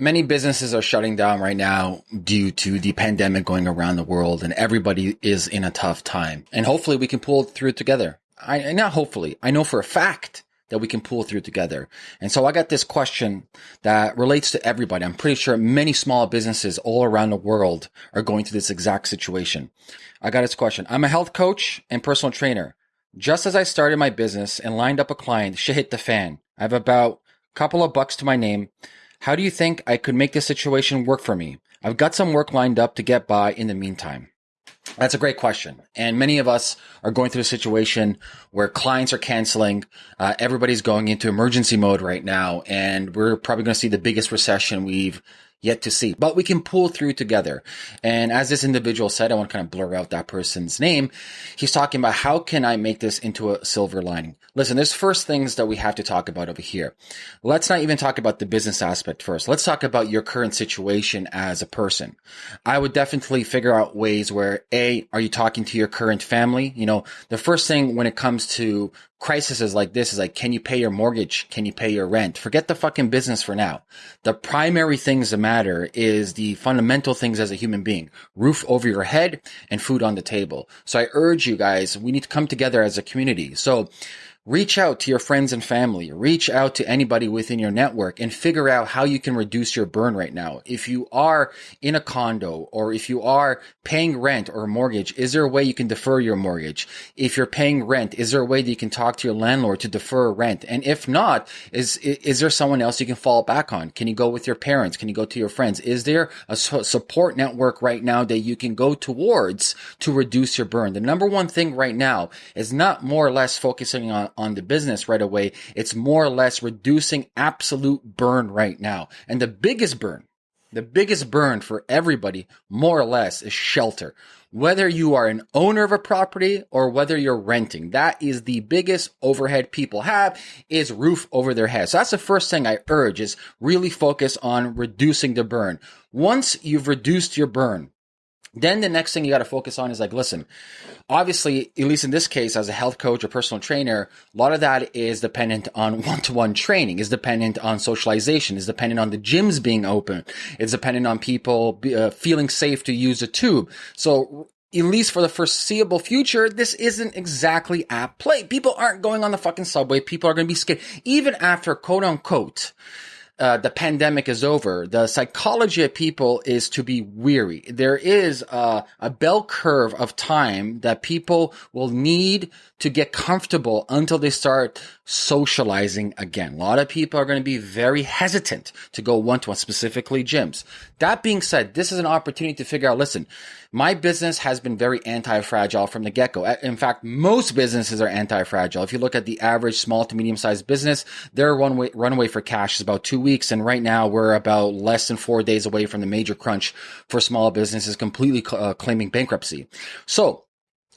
many businesses are shutting down right now due to the pandemic going around the world and everybody is in a tough time. And hopefully we can pull through together. I, not hopefully, I know for a fact that we can pull through together. And so I got this question that relates to everybody. I'm pretty sure many small businesses all around the world are going through this exact situation. I got this question. I'm a health coach and personal trainer. Just as I started my business and lined up a client, shit hit the fan. I have about a couple of bucks to my name. How do you think I could make this situation work for me? I've got some work lined up to get by in the meantime. That's a great question. And many of us are going through a situation where clients are canceling. Uh, everybody's going into emergency mode right now. And we're probably going to see the biggest recession we've yet to see, but we can pull through together. And as this individual said, I want to kind of blur out that person's name. He's talking about how can I make this into a silver lining? Listen, there's first things that we have to talk about over here. Let's not even talk about the business aspect first. Let's talk about your current situation as a person. I would definitely figure out ways where A, are you talking to your current family? You know, the first thing when it comes to crises like this is like, can you pay your mortgage? Can you pay your rent? Forget the fucking business for now. The primary things that matter is the fundamental things as a human being, roof over your head and food on the table. So I urge you guys, we need to come together as a community. So reach out to your friends and family, reach out to anybody within your network and figure out how you can reduce your burn right now. If you are in a condo or if you are paying rent or mortgage, is there a way you can defer your mortgage? If you're paying rent, is there a way that you can talk to your landlord to defer rent? And if not, is, is there someone else you can fall back on? Can you go with your parents? Can you go to your friends? Is there a support network right now that you can go towards to reduce your burn? The number one thing right now is not more or less focusing on on the business right away. It's more or less reducing absolute burn right now. And the biggest burn, the biggest burn for everybody, more or less, is shelter. Whether you are an owner of a property or whether you're renting, that is the biggest overhead people have is roof over their head. So that's the first thing I urge is really focus on reducing the burn. Once you've reduced your burn, then the next thing you got to focus on is like, listen, obviously, at least in this case, as a health coach or personal trainer, a lot of that is dependent on one-to-one training, is dependent on socialization, is dependent on the gyms being open, it's dependent on people uh, feeling safe to use a tube. So at least for the foreseeable future, this isn't exactly at play. People aren't going on the fucking subway. People are going to be scared. Even after quote unquote, uh, the pandemic is over, the psychology of people is to be weary. There is a, a bell curve of time that people will need to get comfortable until they start socializing again. A lot of people are going to be very hesitant to go one to one, specifically gyms. That being said, this is an opportunity to figure out, listen, my business has been very anti-fragile from the get-go. In fact, most businesses are anti-fragile. If you look at the average small to medium-sized business, their runway, for cash is about two weeks. And right now we're about less than four days away from the major crunch for small businesses completely uh, claiming bankruptcy. So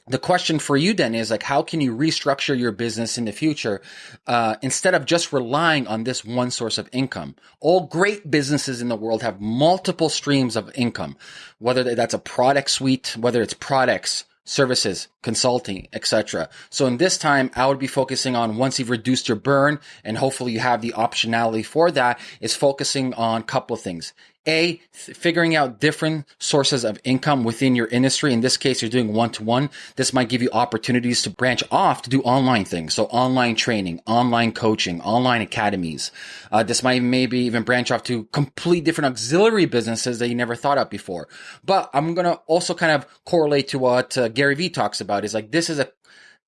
the question for you then is like how can you restructure your business in the future uh, instead of just relying on this one source of income all great businesses in the world have multiple streams of income whether that's a product suite whether it's products services, consulting, etc. So in this time, I would be focusing on once you've reduced your burn and hopefully you have the optionality for that is focusing on a couple of things. A, figuring out different sources of income within your industry. In this case, you're doing one to one. This might give you opportunities to branch off to do online things. So online training, online coaching, online academies. Uh, this might maybe even branch off to complete different auxiliary businesses that you never thought of before. But I'm going to also kind of correlate to what uh, Gary Vee talks about is like, this is a,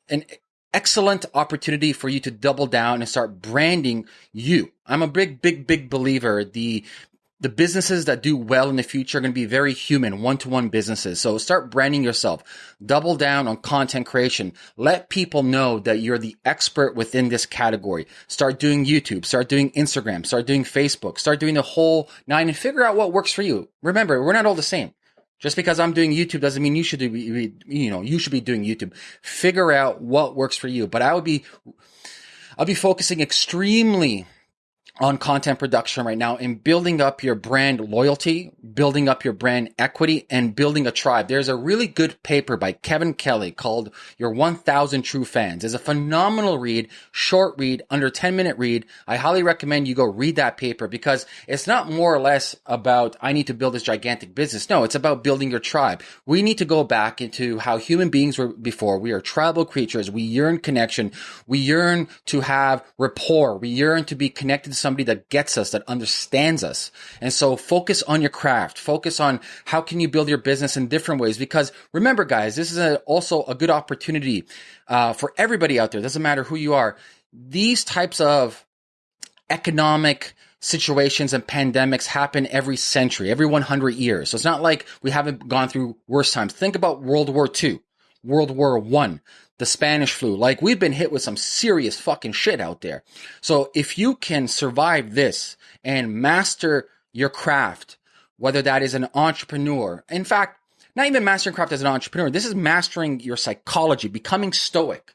an excellent opportunity for you to double down and start branding you. I'm a big, big, big believer. The the businesses that do well in the future are going to be very human, one-to-one businesses. So start branding yourself. Double down on content creation. Let people know that you're the expert within this category. Start doing YouTube, start doing Instagram, start doing Facebook, start doing the whole nine and figure out what works for you. Remember, we're not all the same. Just because I'm doing YouTube doesn't mean you should be, you know, you should be doing YouTube. Figure out what works for you. But I would be, I'll be focusing extremely on content production right now in building up your brand loyalty, building up your brand equity, and building a tribe. There's a really good paper by Kevin Kelly called Your 1000 True Fans. It's a phenomenal read, short read, under 10 minute read. I highly recommend you go read that paper because it's not more or less about, I need to build this gigantic business. No, it's about building your tribe. We need to go back into how human beings were before. We are tribal creatures. We yearn connection. We yearn to have rapport. We yearn to be connected to somebody that gets us, that understands us. And so focus on your craft. Focus on how can you build your business in different ways. Because remember, guys, this is a, also a good opportunity uh, for everybody out there. Doesn't matter who you are. These types of economic situations and pandemics happen every century, every 100 years. So it's not like we haven't gone through worse times. Think about World War II, World War One the Spanish flu. Like we've been hit with some serious fucking shit out there. So if you can survive this and master your craft, whether that is an entrepreneur, in fact, not even mastering craft as an entrepreneur, this is mastering your psychology, becoming stoic.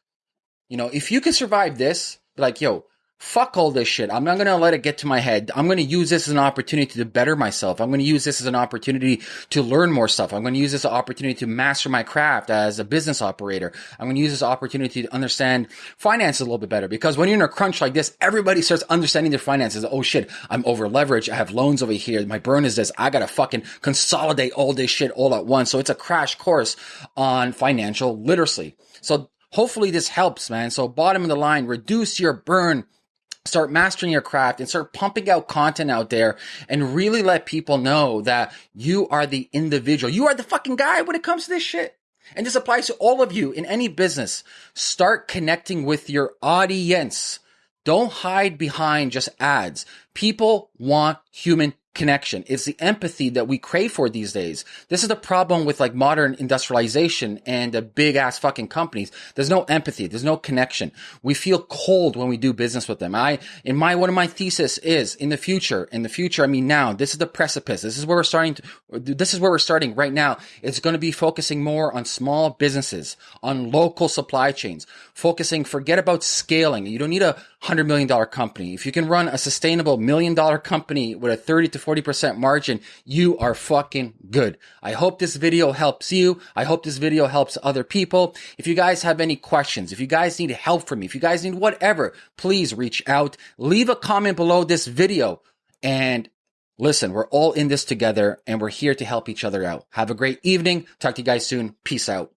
You know, if you can survive this, like, yo, fuck all this shit. I'm not going to let it get to my head. I'm going to use this as an opportunity to better myself. I'm going to use this as an opportunity to learn more stuff. I'm going to use this opportunity to master my craft as a business operator. I'm going to use this opportunity to understand finances a little bit better because when you're in a crunch like this, everybody starts understanding their finances. Oh shit, I'm over leveraged. I have loans over here. My burn is this. I got to fucking consolidate all this shit all at once. So it's a crash course on financial literacy. So hopefully this helps, man. So bottom of the line, reduce your burn start mastering your craft and start pumping out content out there and really let people know that you are the individual. You are the fucking guy when it comes to this shit. And this applies to all of you in any business. Start connecting with your audience. Don't hide behind just ads. People want human connection. It's the empathy that we crave for these days. This is the problem with like modern industrialization and the big ass fucking companies. There's no empathy. There's no connection. We feel cold when we do business with them. I, in my, one of my thesis is in the future, in the future, I mean now, this is the precipice. This is where we're starting to, this is where we're starting right now. It's going to be focusing more on small businesses, on local supply chains, focusing, forget about scaling. You don't need a hundred million dollar company. If you can run a sustainable million dollar company with a 30 to 40% margin, you are fucking good. I hope this video helps you. I hope this video helps other people. If you guys have any questions, if you guys need help from me, if you guys need whatever, please reach out. Leave a comment below this video and listen, we're all in this together and we're here to help each other out. Have a great evening. Talk to you guys soon. Peace out.